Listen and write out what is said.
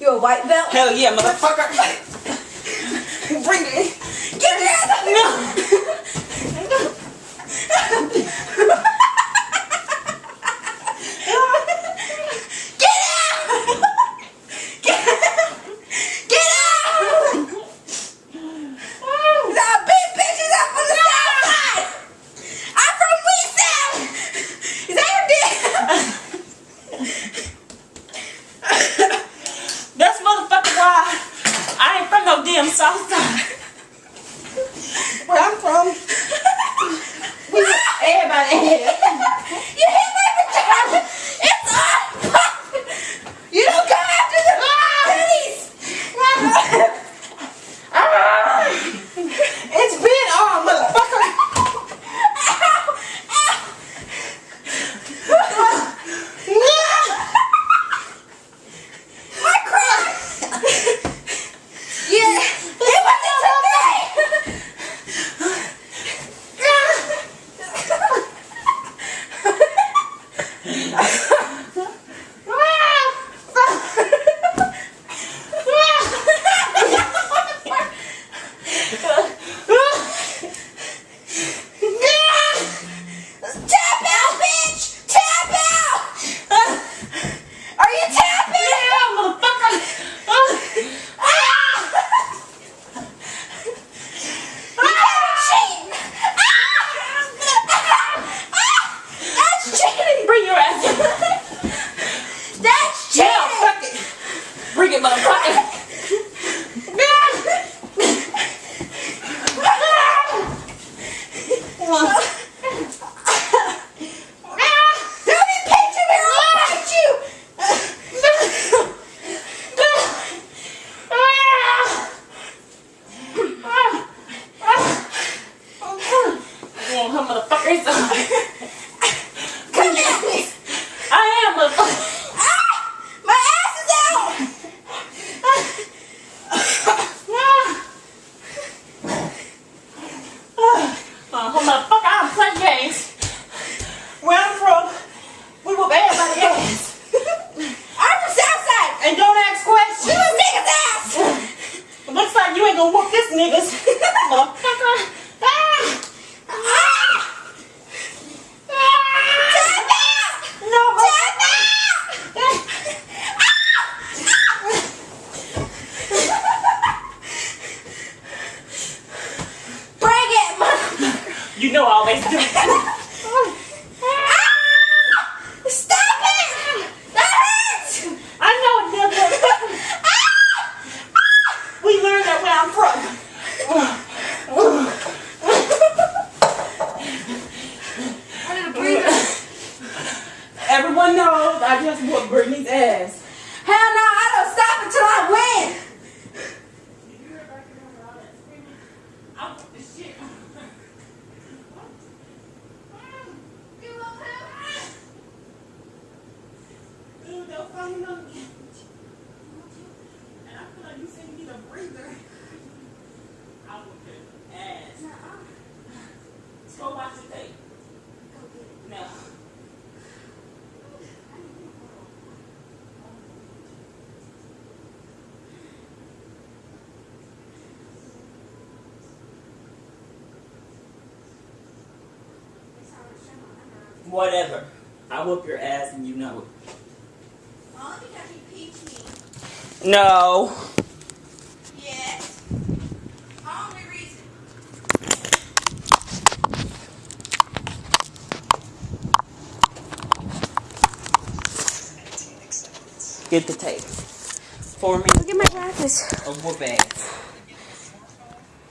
You a white belt? Hell yeah, motherfucker. Bring it. Get it! No. Get out! Get out! Get out! The big bitches up on the south side! I'm from West South! Is that your damn? That's motherfucker why I ain't from no south side. Where I'm from, we everybody You hit me with the It's on! You don't come after the ah! police! No, Tap out! Bring it! You know I always do. Ah! Stop it! That hurts! I know it does. Ah! We learned that where I'm from. I need a breather. Everyone knows I just ass. Hell no, I don't stop until I win! Throw. Throw the shit. Dude, they'll find them. And I feel like you said you need a breather. I whooped your ass. Go watch the tape. No. Whatever. I whoop your ass and you know it. Only because you peach me. No. Yes. Only reason. Get the tape. For me. Look at my glasses. A whoop ass.